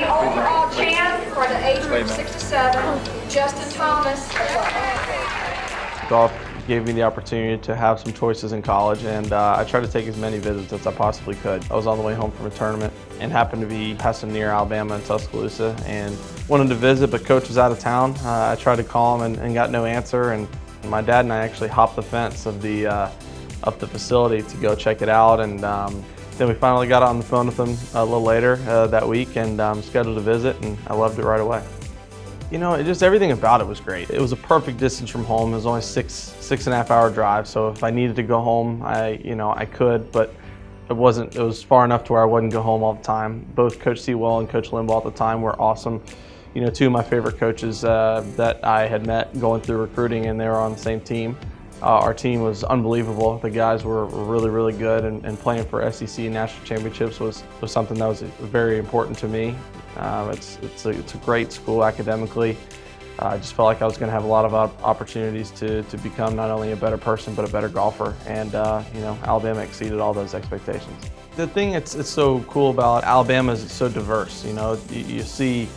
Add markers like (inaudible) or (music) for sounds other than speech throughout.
the overall champ for the age group six to seven, Justin Thomas. Golf gave me the opportunity to have some choices in college and uh, I tried to take as many visits as I possibly could. I was on the way home from a tournament and happened to be passing near Alabama and Tuscaloosa and wanted to visit but coach was out of town. Uh, I tried to call him and, and, got no answer and my dad and I actually hopped the fence of the, uh, of the facility to go check it out and um, then we finally got on the phone with him a little later uh, that week and um, scheduled a visit and I loved it right away. You know, it just everything about it was great. It was a perfect distance from home. It was only six, six and a half hour drive. So if I needed to go home, I, you know, I could, but it wasn't, it was far enough to where I wouldn't go home all the time. Both Coach Seawell and Coach Limbaugh at the time were awesome. You know, two of my favorite coaches uh, that I had met going through recruiting and they were on the same team. Uh, our team was unbelievable. The guys were, really, really good and, and, playing for SEC national championships was, was something that was very important to me. Um, it's, it's, a, it's a great school academically. Uh, I just felt like I was going to have a lot of opportunities to, to become not only a better person, but a better golfer. And, uh, you know, Alabama exceeded all those expectations. The thing that's, that's so cool about Alabama is it's so diverse. You know, you, you, see,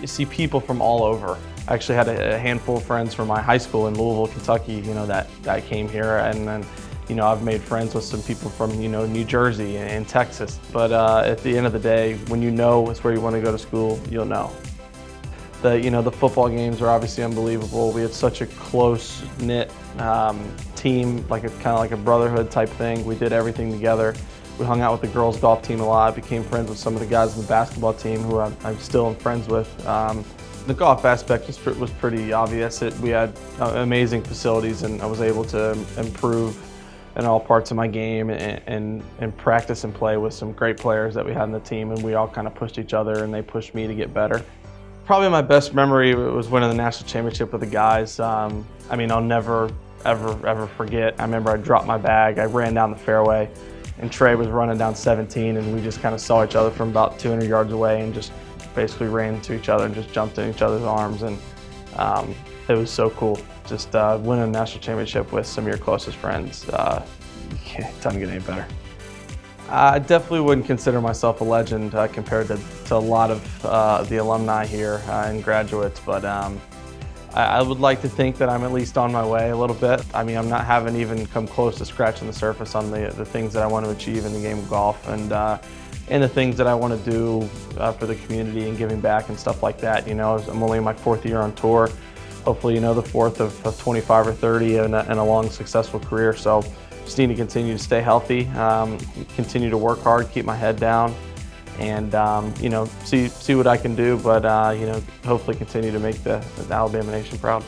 you see people from all over. I actually had a, handful of friends from my high school in Louisville, Kentucky, you know, that, that came here. And then you know, I've made friends with some people from, you know, New Jersey and, Texas. But uh, at the end of the day, when you know it's where you want to go to school, you'll know. The, you know, the football games are obviously unbelievable. We had such a close-knit um, team, like a kind of like a brotherhood type thing. We did everything together. We hung out with the girls golf team a lot, became friends with some of the guys in the basketball team who I'm, I'm still friends with. Um, the golf aspect was, was pretty obvious. It, we had uh, amazing facilities and I was able to improve in all parts of my game and, and, and, practice and play with some great players that we had in the team and we all kind of pushed each other and they pushed me to get better. Probably my best memory was winning the national championship with the guys. Um, I mean, I'll never, ever, ever forget. I remember I dropped my bag, I ran down the fairway and Trey was running down 17 and we just kind of saw each other from about 200 yards away and just basically ran into each other and just jumped in each other's arms and um, it was so cool. Just uh, a national championship with some of your closest friends, uh, (laughs) it doesn't get any better. I definitely wouldn't consider myself a legend uh, compared to, to, a lot of uh, the alumni here uh, and graduates, but um, I, I, would like to think that I'm at least on my way a little bit. I mean, I'm not haven't even come close to scratching the surface on the, the things that I want to achieve in the game of golf and uh, and the things that I want to do uh, for the community and giving back and stuff like that. You know, I'm only in my fourth year on tour hopefully, you know, the fourth of, of 25 or 30 and a, and a, long, successful career. So just need to continue to stay healthy, um, continue to work hard, keep my head down, and, um, you know, see, see what I can do, but, uh, you know, hopefully continue to make the, the Alabama Nation proud.